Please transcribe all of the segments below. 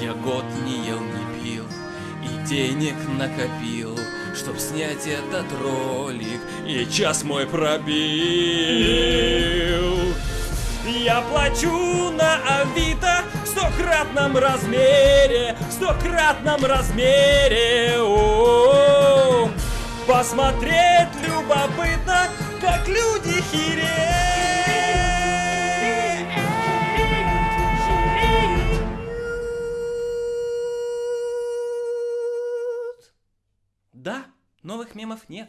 Я год не ел, не пил и денег накопил Чтоб снять этот ролик. И час мой пробил. Я плачу на Авито В стократном размере В стократном размере. О -о -о. Посмотреть любопытно Как люди хереют новых мемов нет.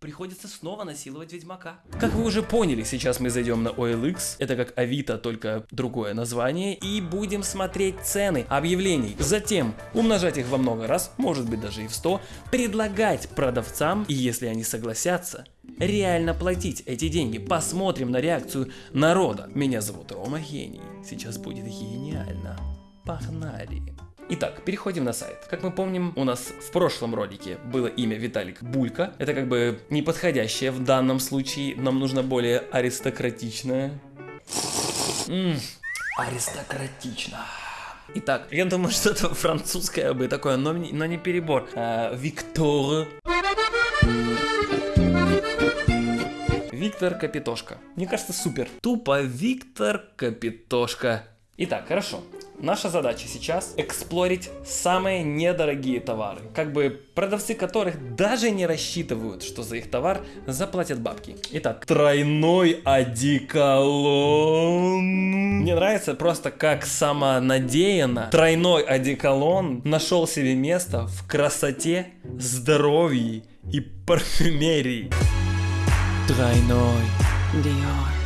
Приходится снова насиловать Ведьмака. Как вы уже поняли, сейчас мы зайдем на OLX. Это как Авито, только другое название. И будем смотреть цены объявлений. Затем умножать их во много раз, может быть даже и в 100. Предлагать продавцам, и если они согласятся, реально платить эти деньги. Посмотрим на реакцию народа. Меня зовут Рома Гений. Сейчас будет гениально. Погнали. Итак, переходим на сайт. Как мы помним, у нас в прошлом ролике было имя Виталик Булька. Это как бы неподходящее в данном случае. Нам нужно более аристократичное. М, аристократично. Итак, я думаю, что это французское бы такое, но, но не перебор. А, Виктор. Виктор Капитошка. Мне кажется, супер. Тупо Виктор Капитошка. Итак, хорошо. Наша задача сейчас эксплорить самые недорогие товары. Как бы продавцы которых даже не рассчитывают, что за их товар заплатят бабки. Итак, тройной одеколон. Мне нравится просто как самонадеянно тройной одеколон нашел себе место в красоте, здоровье и парфюмерии. Тройной Диор.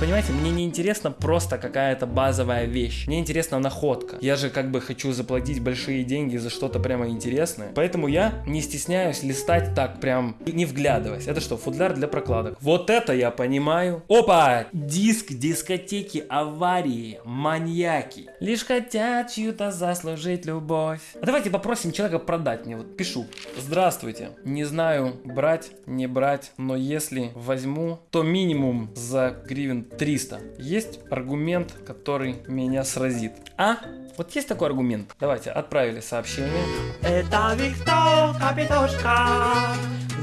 Понимаете, мне не интересно просто какая-то базовая вещь. Мне интересна находка. Я же как бы хочу заплатить большие деньги за что-то прямо интересное. Поэтому я не стесняюсь листать так прям, не вглядываясь. Это что, футляр для прокладок? Вот это я понимаю. Опа! Диск дискотеки аварии, маньяки. Лишь хотят чью-то заслужить любовь. А давайте попросим человека продать мне. Вот пишу. Здравствуйте. Не знаю, брать, не брать, но если возьму, то минимум за гривен 300. Есть аргумент, который меня сразит. А? Вот есть такой аргумент? Давайте, отправили сообщение. Это Виктор Капитошка,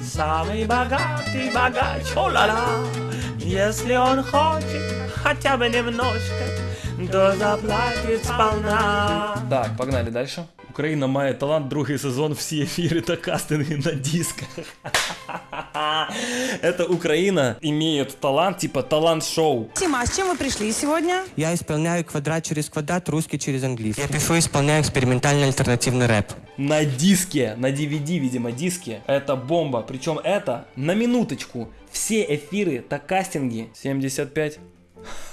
самый богатый богач, о-ла-ла. Если он хочет хотя бы немножко, то заплатит сполна. Так, погнали дальше. Україна має талант, другий сезон, всі ефіри та кастинги на дисках. Это Украина имеет талант, типа талант-шоу. Тима, а с чем вы пришли сегодня? Я исполняю квадрат через квадрат, русский через английский. Я пишу и исполняю экспериментальный альтернативный рэп. На диске, на DVD, видимо, диске. Это бомба. Причем это, на минуточку, все эфиры, так кастинги 75.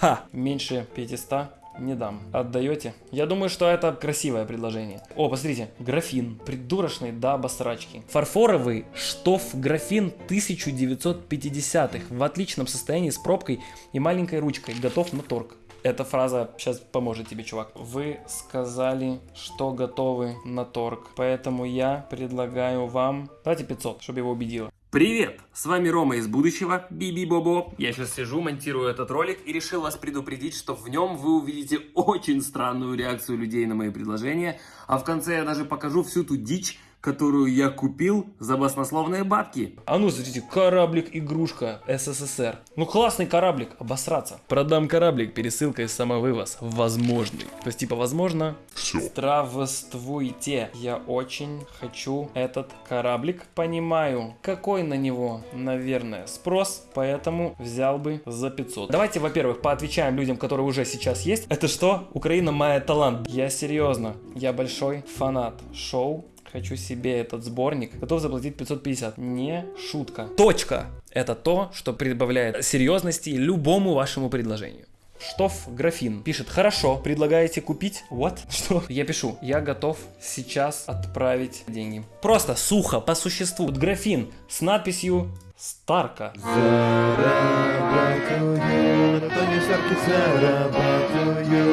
Ха, меньше 500 не дам. Отдаете? Я думаю, что это красивое предложение. О, посмотрите, графин. Придурочный до обосрачки. Фарфоровый штоф графин 1950-х. В отличном состоянии с пробкой и маленькой ручкой. Готов на торг. Эта фраза сейчас поможет тебе, чувак. Вы сказали, что готовы на торг. Поэтому я предлагаю вам... Давайте 500, чтобы его убедило. Привет! С вами Рома из будущего, Биби Бобо. Я сейчас сижу, монтирую этот ролик и решил вас предупредить, что в нем вы увидите очень странную реакцию людей на мои предложения, а в конце я даже покажу всю ту дичь, которую я купил за баснословные бабки. А ну, смотрите, кораблик-игрушка СССР. Ну, классный кораблик, обосраться. Продам кораблик пересылкой самовывоз. Возможный. То есть, типа, возможно... Все. Здравствуйте. Я очень хочу этот кораблик. Понимаю, какой на него, наверное, спрос, поэтому взял бы за 500. Давайте, во-первых, поотвечаем людям, которые уже сейчас есть. Это что? Украина моя талант. Я серьезно. Я большой фанат шоу Хочу себе этот сборник. Готов заплатить 550. Не шутка. Точка. Это то, что прибавляет серьезности любому вашему предложению. Штоф Графин пишет, хорошо, предлагаете купить? What? Что? Я пишу, я готов сейчас отправить деньги. Просто сухо, по существу. Вот Графин с надписью Старка.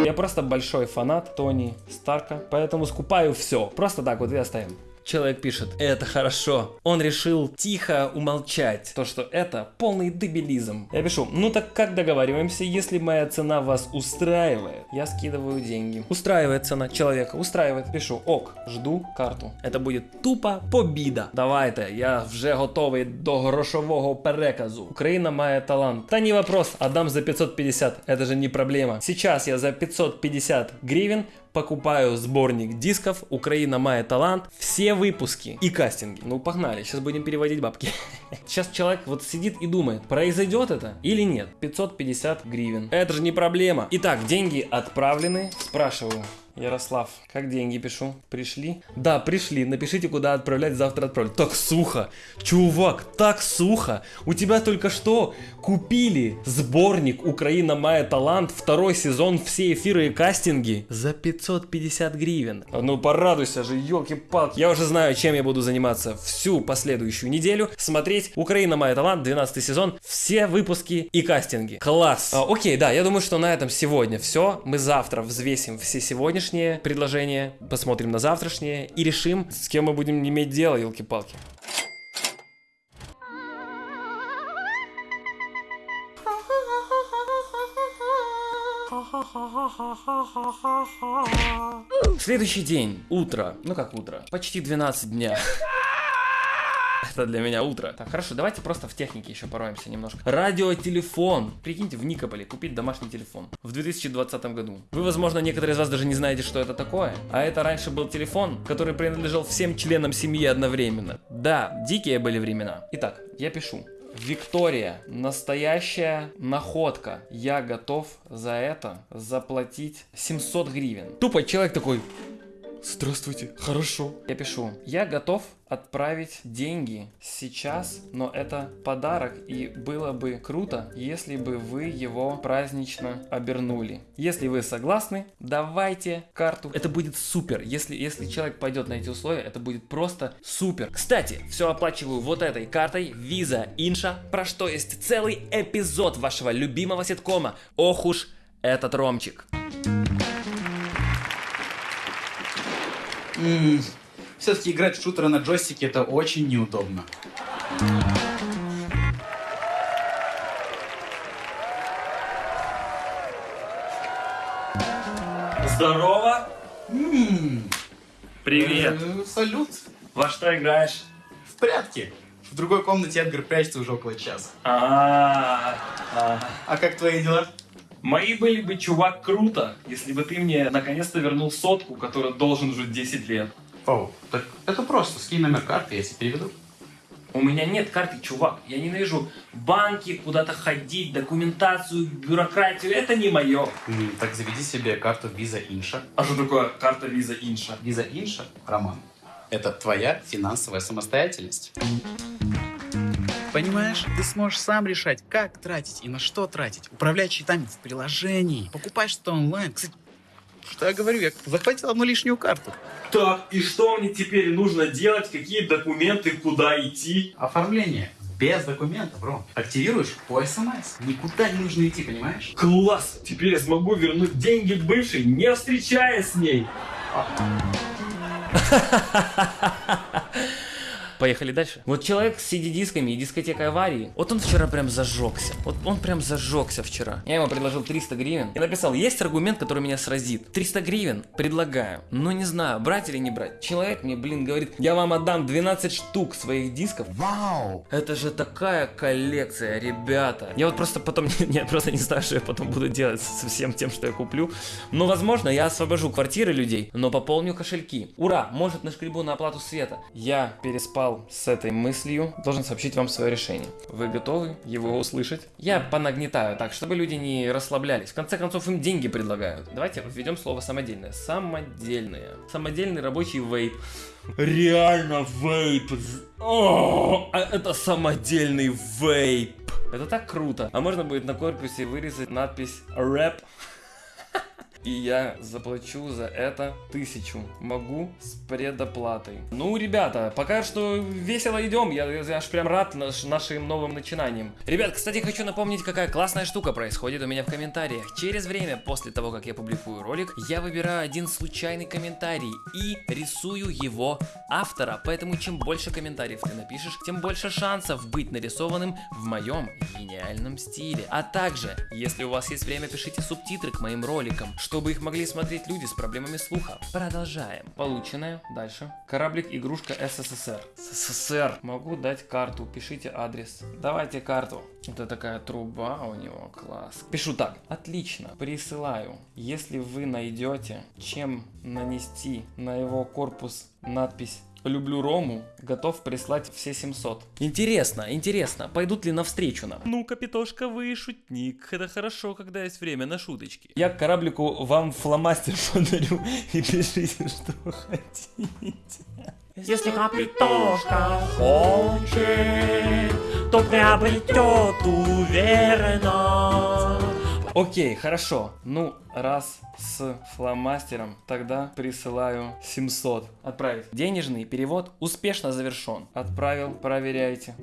Я просто большой фанат Тони Старка, поэтому скупаю все. Просто так вот и оставим. Человек пишет, это хорошо. Он решил тихо умолчать то, что это полный дебилизм. Я пишу, ну так как договариваемся, если моя цена вас устраивает? Я скидываю деньги. Устраивает цена человека, устраивает. Пишу, ок, жду карту. Это будет тупо побіда. Давайте, я вже готовий до грошового переказу. Україна має талант. Та не вопрос, отдам за 550, это же не проблема. Сейчас я за 550 гривен покупаю сборник дисков «Украина мает талант», все выпуски и кастинги. Ну, погнали, сейчас будем переводить бабки. Сейчас человек вот сидит и думает, произойдет это или нет. 550 гривен. Это же не проблема. Итак, деньги отправлены. Спрашиваю, Ярослав, как деньги пишу? Пришли? Да, пришли. Напишите, куда отправлять, завтра отправлю. Так сухо. Чувак, так сухо. У тебя только что купили сборник «Украина Майя Талант», второй сезон, все эфиры и кастинги за 550 гривен. Ну порадуйся же, елки-палки. Я уже знаю, чем я буду заниматься всю последующую неделю. Смотреть «Украина Майя Талант», 12 сезон, все выпуски и кастинги. Класс. А, окей, да, я думаю, что на этом сегодня все. Мы завтра взвесим все сегодняшние предложения, посмотрим на завтрашние и решим, с кем мы будем иметь дело, елки-палки. Следующий день, утро, ну как утро, почти 12 дня. Это для меня утро. Так, хорошо, давайте просто в технике еще пороемся немножко. Радиотелефон. Прикиньте, в Никополе купить домашний телефон. В 2020 году. Вы, возможно, некоторые из вас даже не знаете, что это такое. А это раньше был телефон, который принадлежал всем членам семьи одновременно. Да, дикие были времена. Итак, я пишу. Виктория, настоящая находка. Я готов за это заплатить 700 гривен. Тупо человек такой, Здравствуйте, хорошо. Я пишу, я готов отправить деньги сейчас, но это подарок, и было бы круто, если бы вы его празднично обернули. Если вы согласны, давайте карту. Это будет супер. Если, если человек пойдет на эти условия, это будет просто супер. Кстати, все оплачиваю вот этой картой Visa Инша, про что есть целый эпизод вашего любимого ситкома. Ох уж этот Ромчик. Все-таки играть в шутеры на джойстике это очень неудобно. Здорово. Привет. Э, Салют. Во что играешь? В прятки. В другой комнате Эдгар прячется уже около часа. А, А как твои дела? Мои были бы, чувак, круто, если бы ты мне наконец-то вернул сотку, которую должен уже 10 лет. О, так это просто. Скинь номер карты, я тебе переведу. У меня нет карты, чувак. Я ненавижу банки, куда-то ходить, документацию, бюрократию. Это не мое. Так заведи себе карту Visa Инша. А что такое карта Виза Инша? Visa Инша, Роман, это твоя финансовая самостоятельность. Понимаешь, ты сможешь сам решать, как тратить и на что тратить. Управлять счетами в приложении, покупать что-то онлайн. Кстати, что я говорю, я захватил одну лишнюю карту. Так, и что мне теперь нужно делать? Какие документы, куда идти? Оформление. Без документов, бро. Активируешь по СМС. Никуда не нужно идти, понимаешь? Класс! Теперь я смогу вернуть деньги бывшей, не встречаясь с ней. Поехали дальше. Вот человек с CD-дисками и дискотекой аварии, вот он вчера прям зажегся. Вот он прям зажегся вчера. Я ему предложил 300 гривен и написал, есть аргумент, который меня сразит. 300 гривен предлагаю, но не знаю, брать или не брать. Человек мне, блин, говорит, я вам отдам 12 штук своих дисков. Вау! Это же такая коллекция, ребята. Я вот просто потом, я просто не знаю, что я потом буду делать со всем тем, что я куплю. Но, возможно, я освобожу квартиры людей, но пополню кошельки. Ура, может нашкребу на оплату света. Я переспал с этой мыслью, должен сообщить вам свое решение. Вы готовы его услышать? Я понагнетаю так, чтобы люди не расслаблялись. В конце концов, им деньги предлагают. Давайте введем слово самодельное. Самодельное. Самодельный рабочий вейп. Реально вейп. О, а это самодельный вейп. Это так круто. А можно будет на корпусе вырезать надпись рэп. И я заплачу за это тысячу. Могу с предоплатой. Ну, ребята, пока что весело идем. Я, я аж прям рад наш, нашим новым начинаниям. Ребят, кстати, хочу напомнить, какая классная штука происходит у меня в комментариях. Через время, после того, как я публикую ролик, я выбираю один случайный комментарий и рисую его автора. Поэтому чем больше комментариев ты напишешь, тем больше шансов быть нарисованным в моем гениальном стиле. А также, если у вас есть время, пишите субтитры к моим роликам, чтобы их могли смотреть люди с проблемами слуха. Продолжаем. Полученное. Дальше. Кораблик игрушка СССР. СССР. Могу дать карту. Пишите адрес. Давайте карту. Это такая труба у него. Класс. Пишу так. Отлично. Присылаю. Если вы найдете, чем нанести на его корпус надпись Люблю Рому, готов прислать все 700. Интересно, интересно, пойдут ли навстречу нам? Ну, Капитошка, вы шутник. Это хорошо, когда есть время на шуточки. Я кораблику вам фломастер подарю и пишите, что хотите. Если капитошка хочет, то приобретет уверенно. Окей, хорошо. Ну, раз с фломастером, тогда присылаю 700. Отправить. Денежный перевод успешно завершен. Отправил, проверяйте.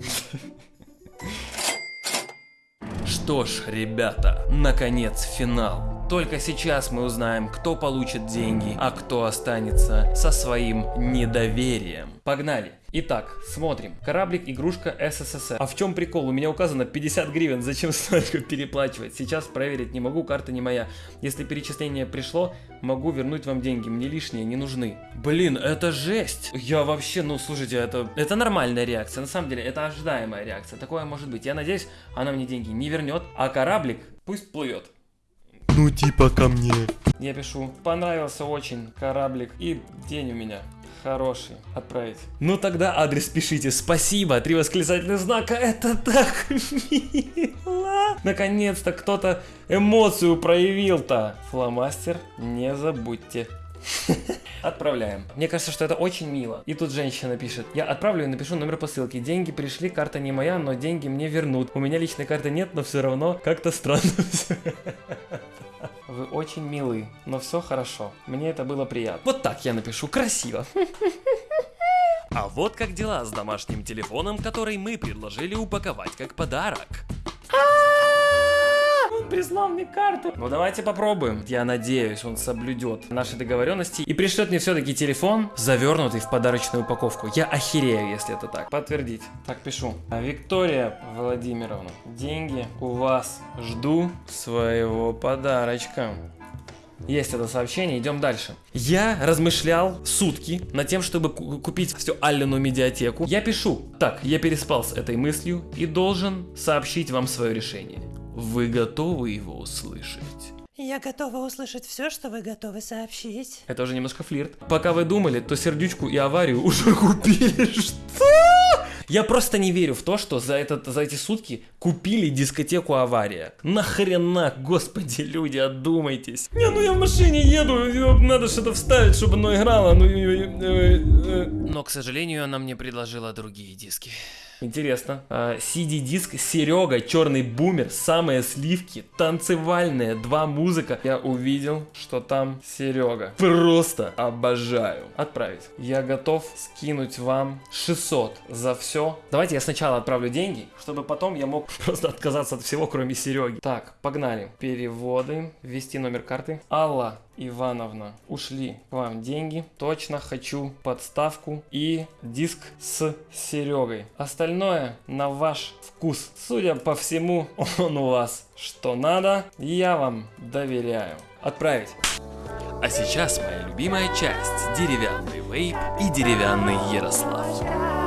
Что ж, ребята, наконец финал. Только сейчас мы узнаем, кто получит деньги, а кто останется со своим недоверием. Погнали! Итак, смотрим. Кораблик игрушка СССР. А в чем прикол? У меня указано 50 гривен, зачем столько переплачивать? Сейчас проверить не могу, карта не моя. Если перечисление пришло, могу вернуть вам деньги. Мне лишние не нужны. Блин, это жесть. Я вообще, ну слушайте, это, это нормальная реакция. На самом деле, это ожидаемая реакция. Такое может быть. Я надеюсь, она мне деньги не вернет, а кораблик пусть плывет. Ну типа ко мне. Я пишу, понравился очень кораблик и день у меня хороший. Отправить. Ну тогда адрес пишите. Спасибо. Три восклицательных знака. Это так мило. Наконец-то кто-то эмоцию проявил-то. Фломастер, не забудьте. Отправляем. Мне кажется, что это очень мило. И тут женщина пишет. Я отправлю и напишу номер посылки. Деньги пришли, карта не моя, но деньги мне вернут. У меня личной карты нет, но все равно как-то странно Вы очень милы, но все хорошо. Мне это было приятно. Вот так я напишу, красиво. А вот как дела с домашним телефоном, который мы предложили упаковать как подарок. Прислал мне карту. Ну давайте попробуем. Я надеюсь, он соблюдет наши договоренности и пришлет мне все-таки телефон, завернутый в подарочную упаковку. Я охерею, если это так. Подтвердить. Так, пишу. Виктория Владимировна, деньги у вас. Жду своего подарочка. Есть это сообщение, идем дальше. Я размышлял сутки над тем, чтобы купить всю Аллену медиатеку. Я пишу, так, я переспал с этой мыслью и должен сообщить вам свое решение. Вы готовы его услышать? Я готова услышать все, что вы готовы сообщить. Это уже немножко флирт. Пока вы думали, то сердючку и аварию уже купили. Что? Я просто не верю в то, что за, этот, за эти сутки купили дискотеку авария. Нахрена, господи, люди, отдумайтесь. Не, ну я в машине еду, надо что-то вставить, чтобы оно играло. Ну, Но, к сожалению, она мне предложила другие диски. Интересно. CD-диск Серега, черный бумер, самые сливки, танцевальные, два музыка. Я увидел, что там Серега. Просто обожаю. Отправить. Я готов скинуть вам 600 за все. Давайте я сначала отправлю деньги, чтобы потом я мог просто отказаться от всего, кроме Сереги. Так, погнали. Переводы. Ввести номер карты. Алла Ивановна, ушли к вам деньги. Точно хочу подставку и диск с Серегой. Остальное на ваш вкус. Судя по всему, он у вас. Что надо, я вам доверяю. Отправить. А сейчас моя любимая часть. Деревянный вейп и деревянный Ярослав.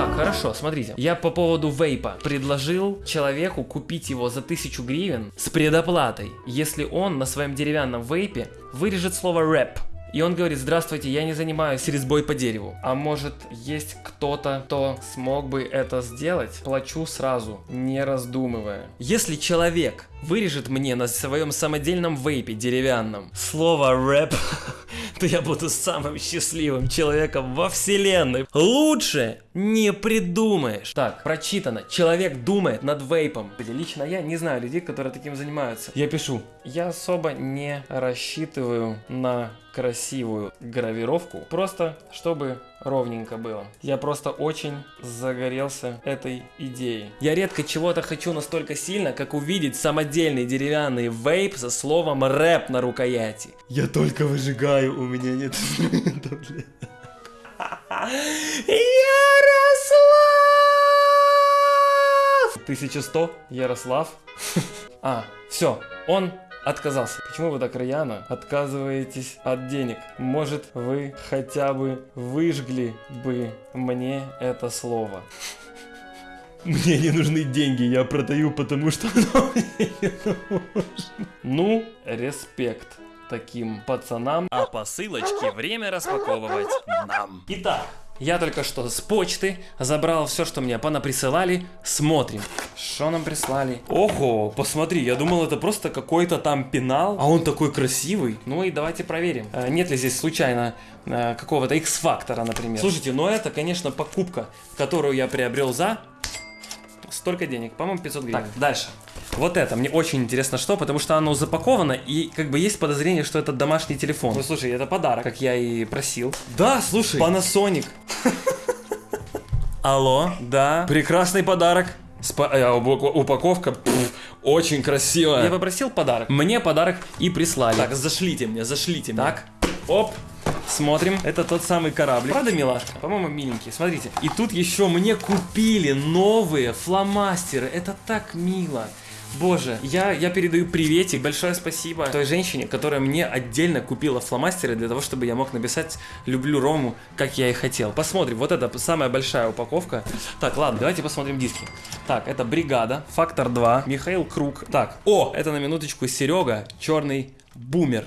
Так, хорошо, смотрите. Я по поводу вейпа предложил человеку купить его за 1000 гривен с предоплатой, если он на своем деревянном вейпе вырежет слово рэп. И он говорит, здравствуйте, я не занимаюсь резьбой по дереву. А может есть кто-то, кто смог бы это сделать? Плачу сразу, не раздумывая. Если человек вырежет мне на своем самодельном вейпе деревянном слово рэп, то я буду самым счастливым человеком во вселенной. Лучше не придумаешь. Так, прочитано. Человек думает над вейпом. Лично я не знаю людей, которые таким занимаются. Я пишу. Я особо не рассчитываю на красивую гравировку, просто чтобы ровненько было. Я просто очень загорелся этой идеей. Я редко чего-то хочу настолько сильно, как увидеть самодельный деревянный вейп со словом рэп на рукояти. Я только выжигаю, у меня нет инструментов для... Ярослав! 1100, Ярослав. А, все, он отказался. Почему вы так рьяно отказываетесь от денег? Может, вы хотя бы выжгли бы мне это слово? Мне не нужны деньги, я продаю, потому что оно мне не нужно. Ну, респект таким пацанам. А посылочки время распаковывать нам. Итак, я только что с почты забрал все, что мне понаприсылали. Смотрим. Что нам прислали? Ого, посмотри, я думал, это просто какой-то там пенал, а он такой красивый. Ну и давайте проверим. Э, Нет ли здесь случайно э, какого-то X-фактора, например. Слушайте, ну это, конечно, покупка, которую я приобрел за столько денег, по-моему, 500 гривен. Так, дальше. Вот это, мне очень интересно, что, потому что оно запаковано, и как бы есть подозрение, что это домашний телефон. Ну, слушай, это подарок, как я и просил. Да, слушай, Panasonic. Алло, да, прекрасный подарок. Спа- э, упако- упаковка пф, очень красивая. Я попросил подарок. Мне подарок и прислали. Так, зашлите мне, зашлите мне. Так, оп. Смотрим, это тот самый корабль. Правда, милашка? По-моему, миленький. Смотрите. И тут еще мне купили новые фломастеры. Это так мило. Боже, я, я передаю приветик, большое спасибо той женщине, которая мне отдельно купила фломастеры для того, чтобы я мог написать «люблю Рому», как я и хотел. Посмотрим, вот это самая большая упаковка. Так, ладно, давайте посмотрим диски. Так, это «Бригада», «Фактор 2», Михаил Круг. Так, о, это на минуточку Серега, черный бумер.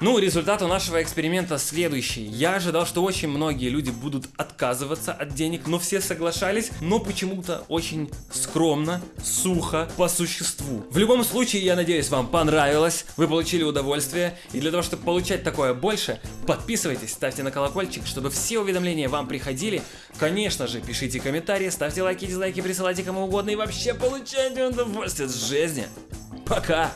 Ну, результат у нашего эксперимента следующий. Я ожидал, что очень многие люди будут отказываться от денег, но все соглашались, но почему-то очень скромно, сухо, по существу. В любом случае, я надеюсь, вам понравилось, вы получили удовольствие, и для того, чтобы получать такое больше, подписывайтесь, ставьте на колокольчик, чтобы все уведомления вам приходили. Конечно же, пишите комментарии, ставьте лайки, дизлайки, присылайте кому угодно и вообще получайте удовольствие от жизни. Пока!